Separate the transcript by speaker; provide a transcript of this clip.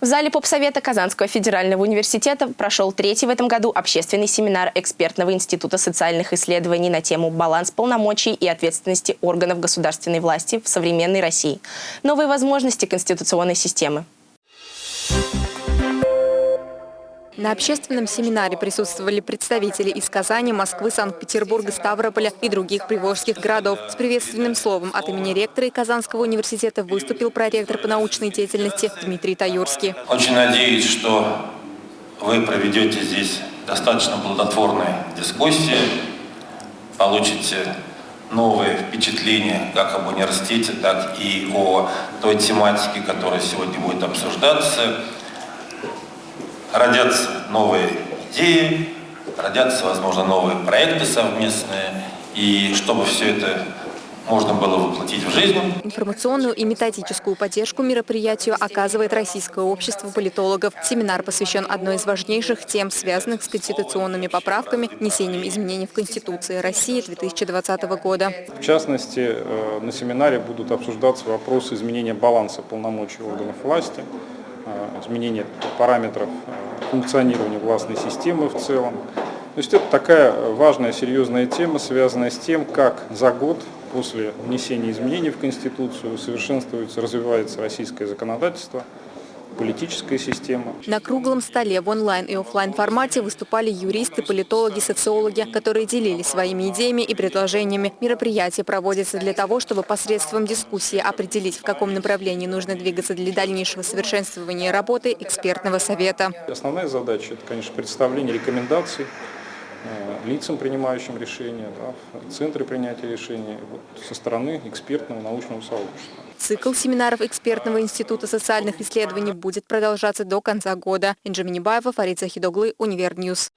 Speaker 1: В зале попсовета Казанского федерального университета прошел третий в этом году общественный семинар экспертного института социальных исследований на тему «Баланс полномочий и ответственности органов государственной власти в современной России. Новые возможности конституционной системы».
Speaker 2: На общественном семинаре присутствовали представители из Казани, Москвы, Санкт-Петербурга, Ставрополя и других приволжских городов. С приветственным словом от имени ректора и Казанского университета выступил проректор по научной деятельности Дмитрий Таюрский.
Speaker 3: Очень надеюсь, что вы проведете здесь достаточно плодотворные дискуссии, получите новые впечатления как об университете, так и о той тематике, которая сегодня будет обсуждаться родятся новые идеи, родятся, возможно, новые проекты совместные, и чтобы все это можно было воплотить в жизнь.
Speaker 2: Информационную и методическую поддержку мероприятию оказывает Российское общество политологов. Семинар посвящен одной из важнейших тем, связанных с конституционными поправками, внесением изменений в Конституции России 2020 года.
Speaker 4: В частности, э, на семинаре будут обсуждаться вопросы изменения баланса полномочий органов власти, изменение параметров э, функционирования властной системы в целом. То есть это такая важная, серьезная тема, связанная с тем, как за год после внесения изменений в Конституцию совершенствуется, развивается российское законодательство – политическая система.
Speaker 2: На круглом столе в онлайн и офлайн формате выступали юристы, политологи, социологи, которые делились своими идеями и предложениями. Мероприятие проводится для того, чтобы посредством дискуссии определить, в каком направлении нужно двигаться для дальнейшего совершенствования работы экспертного совета.
Speaker 4: Основная задача – это, конечно, представление рекомендаций лицам, принимающим решения, да, в центре принятия решений вот, со стороны экспертного научного сообщества.
Speaker 2: Цикл семинаров экспертного института социальных исследований будет продолжаться до конца года. Инжа Минибаева, Фарид Захид оглы, Универ News.